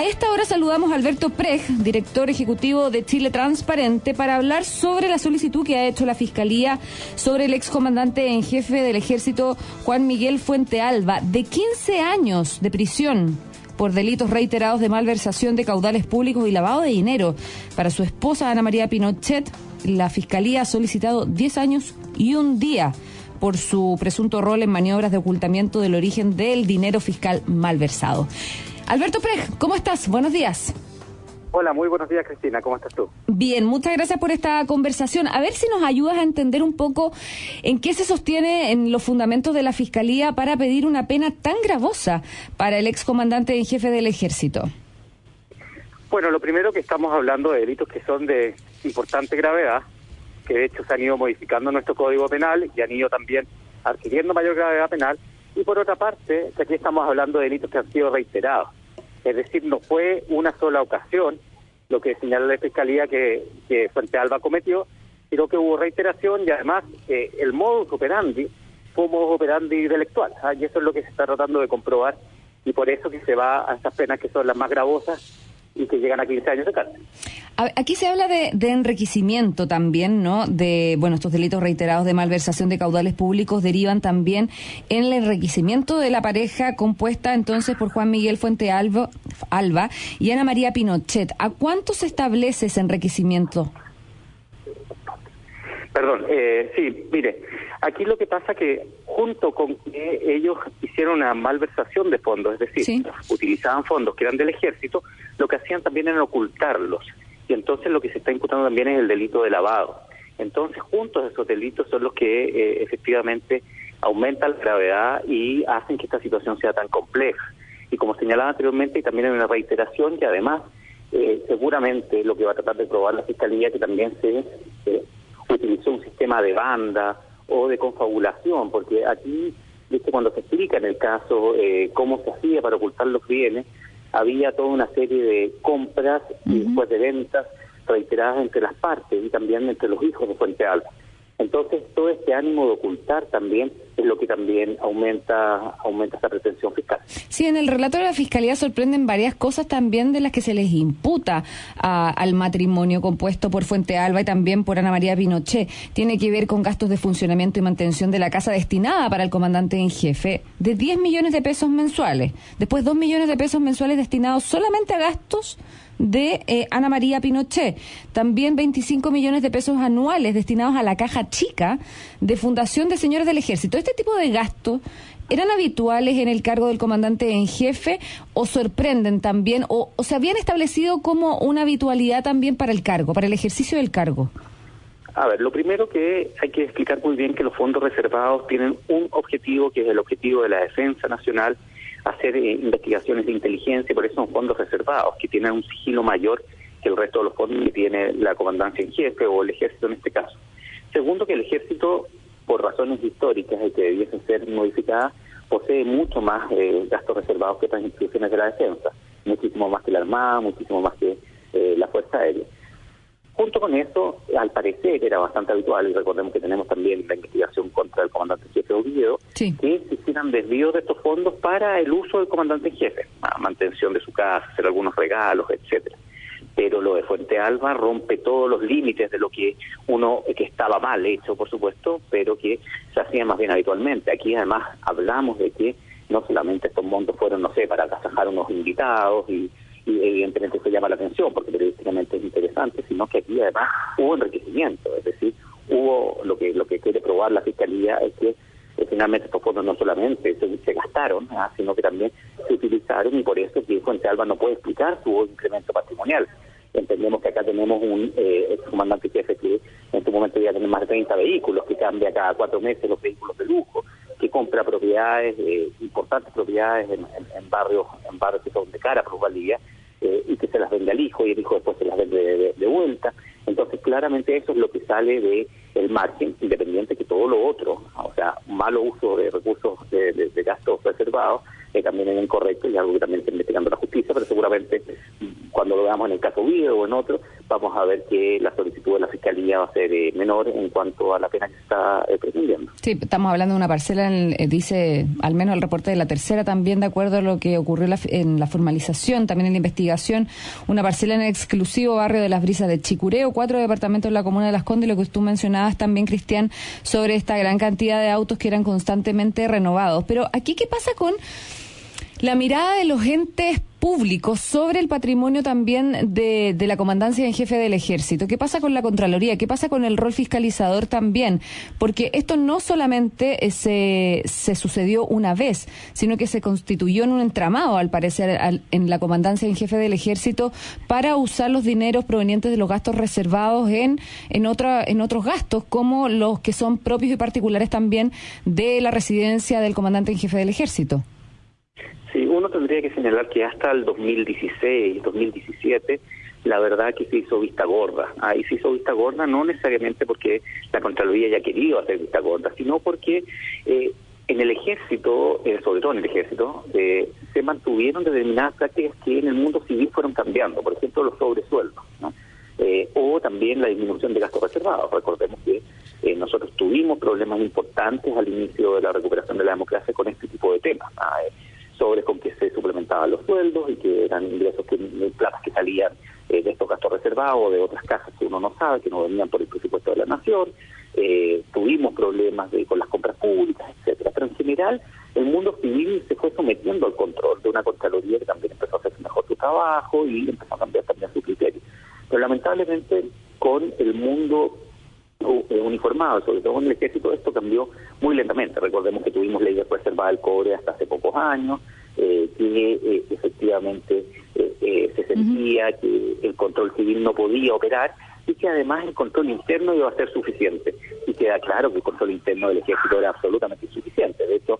A esta hora saludamos a Alberto Prej, director ejecutivo de Chile Transparente, para hablar sobre la solicitud que ha hecho la Fiscalía sobre el excomandante en jefe del ejército Juan Miguel Fuente Alba, de 15 años de prisión por delitos reiterados de malversación de caudales públicos y lavado de dinero. Para su esposa Ana María Pinochet, la Fiscalía ha solicitado 10 años y un día por su presunto rol en maniobras de ocultamiento del origen del dinero fiscal malversado. Alberto Prej, ¿cómo estás? Buenos días. Hola, muy buenos días Cristina, ¿cómo estás tú? Bien, muchas gracias por esta conversación. A ver si nos ayudas a entender un poco en qué se sostiene en los fundamentos de la Fiscalía para pedir una pena tan gravosa para el excomandante en jefe del ejército. Bueno, lo primero que estamos hablando de delitos que son de importante gravedad, que de hecho se han ido modificando nuestro Código Penal y han ido también adquiriendo mayor gravedad penal. Y por otra parte, aquí estamos hablando de delitos que han sido reiterados es decir, no fue una sola ocasión lo que señala la Fiscalía que, Fuente Alba cometió, sino que hubo reiteración y además eh, el modus operandi fue un modus operandi intelectual. ¿ah? Y eso es lo que se está tratando de comprobar y por eso que se va a estas penas que son las más gravosas y que llegan a 15 años de cárcel. Aquí se habla de, enriquecimiento también, ¿no? De, bueno, estos delitos reiterados de malversación de caudales públicos derivan también en el enriquecimiento de la pareja compuesta entonces por Juan Miguel Fuente Alba, Alba y Ana María Pinochet. ¿A cuánto se establece ese enriquecimiento? Perdón, eh, sí, mire, aquí lo que pasa que junto con que ellos hicieron una malversación de fondos, es decir, utilizaban fondos que eran del ejército, lo que hacían también era ocultarlos. Y entonces lo que se está imputando también es el delito de lavado. Entonces, juntos esos delitos son los que eh, efectivamente aumentan la gravedad y hacen que esta situación sea tan compleja. Y como señalaba anteriormente, y también hay una reiteración y además eh, seguramente lo que va a tratar de probar la Fiscalía que también se utilizó un sistema de banda o de confabulación, porque aquí, ¿viste? cuando se explica en el caso eh, cómo se hacía para ocultar los bienes, había toda una serie de compras y después de ventas reiteradas entre las partes y también entre los hijos de Fuente Alba. Entonces, todo este ánimo de ocultar también es lo que también aumenta aumenta esa pretensión fiscal. Sí, en el relato de la Fiscalía sorprenden varias cosas también de las que se les imputa al matrimonio compuesto por Fuente Alba y también por Ana María Pinochet. Tiene que ver con gastos de funcionamiento y mantención de la casa destinada para el comandante en jefe de 10 millones de pesos mensuales. Después 2 millones de pesos mensuales destinados solamente a gastos de eh, Ana María Pinochet. También 25 millones de pesos anuales destinados a la caja chica de Fundación de Señores del Ejército. ¿Este tipo de gastos eran habituales en el cargo del comandante en jefe o sorprenden también o, se habían establecido como una habitualidad también para el cargo, para el ejercicio del cargo? A ver, lo primero que hay que explicar muy bien que los fondos reservados tienen un objetivo que es el objetivo de la defensa nacional hacer eh, investigaciones de inteligencia, por eso son fondos reservados, que tienen un sigilo mayor que el resto de los fondos que tiene la comandancia en jefe o el ejército en este caso. Segundo, que el ejército, por razones históricas y que debiesen ser modificadas, posee mucho más eh, gastos reservados que otras instituciones de la defensa, muchísimo más que la Armada, muchísimo más que eh, la Fuerza Aérea. Junto con eso, al parecer era bastante habitual, y recordemos que tenemos también la investigación contra el comandante jefe Oviedo, que se hicieran desvíos de estos fondos para el uso del comandante jefe, mantención de su casa, hacer algunos regalos, etcétera. Pero lo de Fuente Alba rompe todos los límites de lo que uno, que estaba mal hecho, por supuesto, pero que se hacía más bien habitualmente. Aquí además hablamos de que no solamente estos montos fueron, no sé, para agasajar unos invitados y y evidentemente eso llama la atención porque periodísticamente es interesante, sino que aquí además hubo enriquecimiento, es decir, hubo lo que lo que quiere probar la fiscalía es que eh, finalmente estos fondos no solamente se, gastaron, ¿ah? sino que también utilizaron y por eso que Fuente Alba no puede explicar su incremento patrimonial. Entendemos que acá tenemos un eh, comandante jefe que en este momento ya tiene más de 30 vehículos, que cambia cada cuatro meses los vehículos de lujo, que compra propiedades, eh, importantes propiedades en, barrios en barrios que son de cara plusvalía eh, y que se las vende al hijo y el hijo después se las vende de, vuelta. Entonces, claramente eso es lo que sale de el margen, independiente que todo lo otro, o sea, malo uso de recursos de, gastos reservados, eh, también es incorrecto y algo que también está investigando la justicia, pero seguramente cuando lo veamos en el caso Guido o en otro, vamos a ver que la solicitud de la Fiscalía va a ser eh, menor en cuanto a la pena que se está eh. Sí, estamos hablando de una parcela, eh, dice al menos el reporte de la tercera también, de acuerdo a lo que ocurrió en la formalización, también en la investigación, una parcela en el exclusivo barrio de las Brisas de Chicureo, cuatro departamentos en la comuna de Las Condes, lo que tú mencionabas también, Cristian, sobre esta gran cantidad de autos que eran constantemente renovados. Pero aquí, ¿qué pasa con la mirada de los entes públicos sobre el patrimonio también de, la comandancia en jefe del ejército. ¿Qué pasa con la Contraloría? ¿Qué pasa con el rol fiscalizador también? Porque esto no solamente eh, se, se sucedió una vez, sino que se constituyó en un entramado, al parecer, en la comandancia en jefe del ejército para usar los dineros provenientes de los gastos reservados en, en, otra, en otros gastos, como los que son propios y particulares también de la residencia del comandante en jefe del ejército. Uno tendría que señalar que hasta el 2016, 2017, la verdad que se hizo vista gorda. Ahí se hizo vista gorda no necesariamente porque la Contraloría haya querido hacer vista gorda, sino porque eh, en el ejército, eh, sobre todo en el ejército, eh, se mantuvieron determinadas prácticas que en el mundo civil fueron cambiando, por ejemplo los sobresueldos, ¿no? o también la disminución de gastos reservados. Recordemos que nosotros tuvimos problemas importantes al inicio de la recuperación de la democracia con este tipo de temas sobre con que se suplementaban los sueldos y que eran ingresos que platas que salían eh, de estos gastos reservados de otras cajas que uno no sabe, que no venían por el presupuesto de la nación. Eh, tuvimos problemas de, con las compras públicas, etcétera. Pero en general, el mundo civil se fue sometiendo al control de una Contraloría que también empezó a hacer mejor su trabajo y empezó a cambiar también su criterio. Pero lamentablemente, con el mundo eh, uniformado, sobre todo en el ejército, esto cambió muy lentamente. Recordemos que tuvimos ley de reserva del cobre hasta hace pocos años, eh, que eh, efectivamente se sentía que el control civil no podía operar y que además el control interno iba a ser suficiente. Y queda claro que el control interno del ejército era absolutamente insuficiente. De hecho,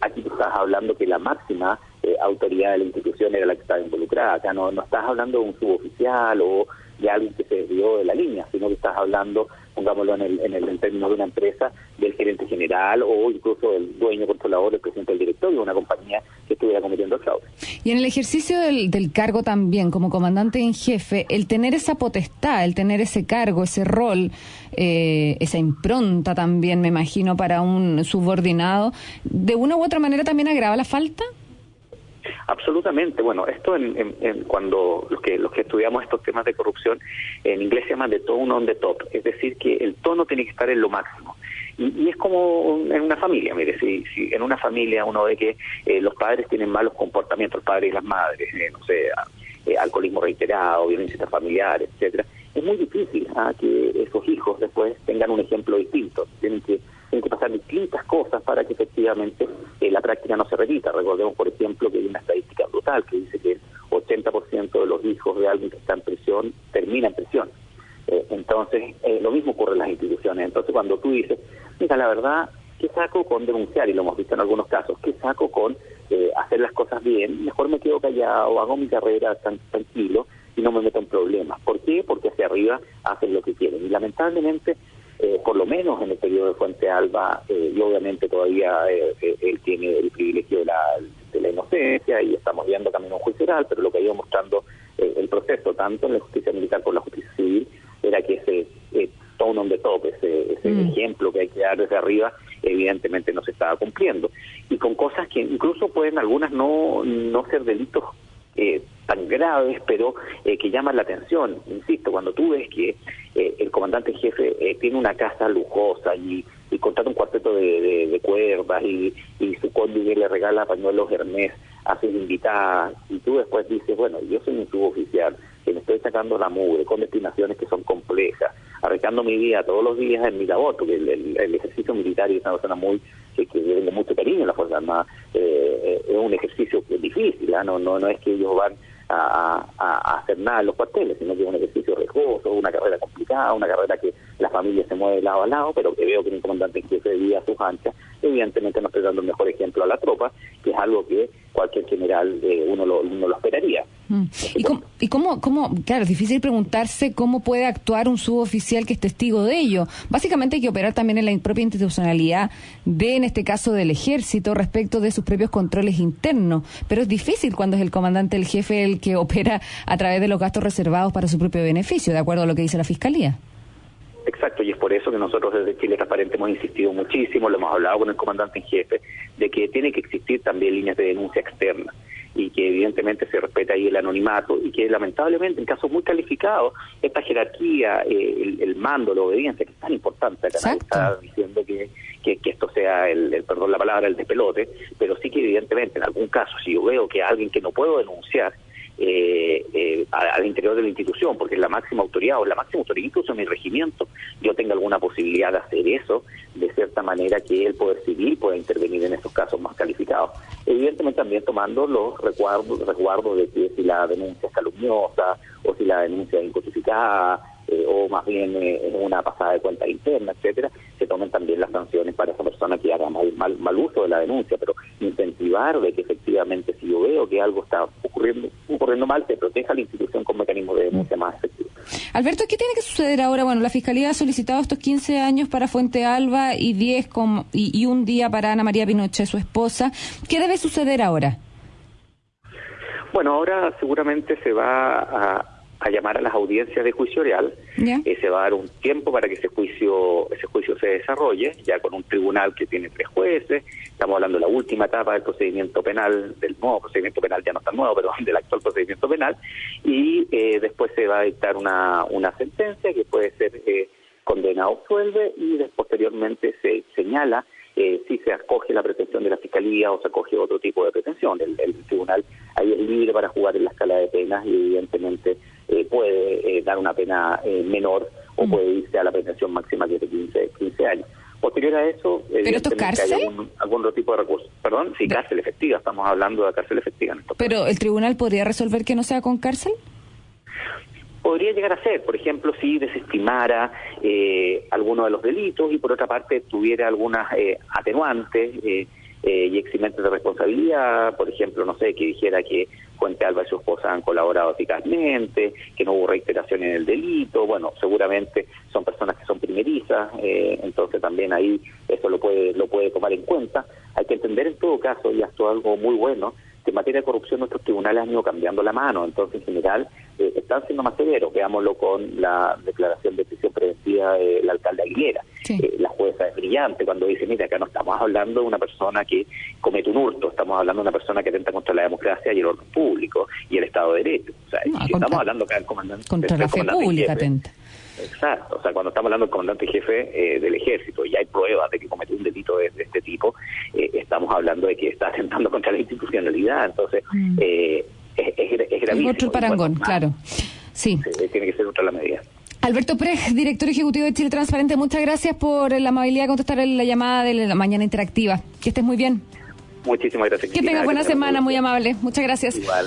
aquí tú estás hablando que la máxima autoridad de la institución era la que estaba involucrada. Acá no, no estás hablando de un suboficial o de alguien que se desvió de la línea, sino que estás hablando pongámoslo en el, en el término de una empresa, del gerente general o incluso del dueño, controlador, el presidente del directorio de una compañía que estuviera cometiendo fraude. Y en el ejercicio del, del cargo también, como comandante en jefe, el tener esa potestad, el tener ese cargo, ese rol, eh, esa impronta también, me imagino, para un subordinado, ¿de una u otra manera también agrava la falta? Absolutamente. Bueno, esto en, cuando los que los que estudiamos estos temas de corrupción en inglés se llama de tone on the top, es decir, que el tono tiene que estar en lo máximo. Y, es como en una familia, mire, si, si en una familia uno ve que eh, los padres tienen malos comportamientos, los padres y las madres, eh, no sé, eh, alcoholismo reiterado, violencia familiar, etcétera, es muy difícil ¿ah? que esos hijos después tengan un ejemplo distinto. Tienen que tienen que pasar distintas cosas para que efectivamente eh, la práctica no se repita. Recordemos, por ejemplo, que hay una estadística brutal que dice que el 80% de los hijos de alguien que está en prisión termina en prisión. Eh, entonces, eh, lo mismo ocurre en las instituciones. Entonces, cuando tú dices, mira, la verdad, ¿qué saco con denunciar? Y lo hemos visto en algunos casos, ¿qué saco con hacer las cosas bien? Mejor me quedo callado, hago mi carrera tan tranquilo y no me meto en problemas. ¿Por qué? Porque hacia arriba hacen lo que quieren. Y lamentablemente eh, por lo menos en el periodo de Fuente Alba, eh, y obviamente todavía eh, él tiene el privilegio de la, de la inocencia y estamos viendo camino juicio oral, pero lo que ha ido mostrando el proceso, tanto en la justicia militar como en la justicia civil, era que ese tone on the top, ese, ese mm. ejemplo que hay que dar desde arriba, evidentemente no se estaba cumpliendo. Y con cosas que incluso pueden algunas no, no ser delitos eh, tan graves, pero eh, que llaman la atención. Insisto, cuando tú ves que eh, el comandante jefe eh, tiene una casa lujosa y, y contrata un cuarteto de, de, cuerdas y, y, su cónyuge le regala pañuelos Hermes a sus invitadas, y tú después dices, bueno, yo soy un suboficial, que me estoy sacando la mugre, con destinaciones que son complejas, arriesgando mi vida todos los días en mi labor, porque el, ejercicio militar es una persona muy que, tiene mucho cariño en la Fuerza Armada, es un ejercicio difícil, ¿ah? no, no, no es que ellos van a, hacer nada en los cuarteles, sino que es un ejercicio riesgoso, una carrera complicada, una carrera que la familia se mueve de lado a lado, pero que veo que un comandante en jefe de vida a sus anchas, evidentemente no estoy dando el mejor ejemplo a la tropa, que es algo que cualquier general eh, uno, lo, uno lo esperaría. Mm. ¿Y, cómo, y cómo, cómo, claro, es difícil preguntarse cómo puede actuar un suboficial que es testigo de ello. Básicamente hay que operar también en la propia institucionalidad de, en este caso, del ejército respecto de sus propios controles internos. Pero es difícil cuando es el comandante, el jefe, el que opera a través de los gastos reservados para su propio beneficio, de acuerdo a lo que dice la Fiscalía. Exacto, y es por eso que nosotros desde Chile Transparente hemos insistido muchísimo, lo hemos hablado con el comandante en jefe, de que tiene que existir también líneas de denuncia externa y que evidentemente se respeta ahí el anonimato y que lamentablemente en casos muy calificados esta jerarquía, eh, el, mando, la obediencia, que es tan importante, acá está diciendo que, que, esto sea el, perdón la palabra, el despelote, pero sí que evidentemente en algún caso si yo veo que alguien que no puedo denunciar eh, eh, al interior de la institución, porque es la máxima autoridad o la máxima autoridad, incluso en mi regimiento, yo tenga alguna posibilidad de hacer eso, de cierta manera que el Poder Civil pueda intervenir en estos casos más calificados. Evidentemente también tomando los resguardos, resguardos de que si la denuncia es calumniosa o si la denuncia es injustificada eh, o más bien eh, una pasada de cuenta interna, etcétera, se tomen también las sanciones para esa persona que haga mal, mal, mal uso de la denuncia, pero incentivar de que efectivamente si yo veo que algo está ocurriendo, ocurriendo mal, se proteja la institución con mecanismos de denuncia más efectivos. Alberto, ¿qué tiene que suceder ahora? Bueno, la Fiscalía ha solicitado estos 15 años para Fuente Alba y 10 y, y un día para Ana María Pinochet, su esposa. ¿Qué debe suceder ahora? Bueno, ahora seguramente se va a a llamar a las audiencias de juicio oral. Eh, se va a dar un tiempo para que ese juicio ese juicio se desarrolle, ya con un tribunal que tiene tres jueces. Estamos hablando de la última etapa del procedimiento penal, del nuevo procedimiento penal, ya no tan nuevo, pero del actual procedimiento penal. Y eh, después se va a dictar una, una sentencia que puede ser eh, condena o suelve y posteriormente se señala eh, si se acoge la pretensión de la Fiscalía o se acoge otro tipo de pretensión. El, el tribunal ahí es libre para jugar en la escala de penas y evidentemente eh, puede eh, dar una pena eh, menor o mm. puede irse a la pretensión máxima que es de 15, 15 años. Posterior a eso, ¿Pero esto es cárcel? hay algún, otro tipo de recurso. Perdón, sí, cárcel efectiva, estamos hablando de cárcel efectiva. En ¿Pero el tribunal podría resolver que no sea con cárcel? Podría llegar a ser, por ejemplo, si desestimara eh, alguno de los delitos y por otra parte tuviera algunas eh, atenuantes eh, y eximentes de responsabilidad, por ejemplo, no sé, que dijera que Fuente Alba y su esposa han colaborado eficazmente, que no hubo reiteración en el delito, bueno, seguramente son personas que son primerizas, entonces también ahí eso lo puede, lo puede tomar en cuenta. Hay que entender en todo caso, y esto es algo muy bueno, en materia de corrupción nuestros tribunales han ido cambiando la mano, entonces en general eh, están siendo más severos, veámoslo con la declaración de prisión preventiva del alcalde Aguilera. Eh, la jueza es brillante cuando dice, mira, acá no estamos hablando de una persona que comete un hurto, estamos hablando de una persona que atenta contra la democracia y el orden público y el Estado de Derecho. O sea, estamos hablando acá del comandante. Contra la fe pública atenta. Exacto, o sea, cuando estamos hablando del comandante jefe eh, del ejército y hay pruebas de que cometió un delito de, este tipo, estamos hablando de que está atentando contra la institucionalidad, entonces mm. eh, es, es, gravísimo. Otro parangón, claro. Sí. Tiene que ser otra la medida. Alberto Prej, director ejecutivo de Chile Transparente, muchas gracias por la amabilidad de contestar la llamada de la mañana interactiva. Que estés muy bien. Muchísimas gracias. Que tengas buena semana, muy amable. Muchas gracias. Igual.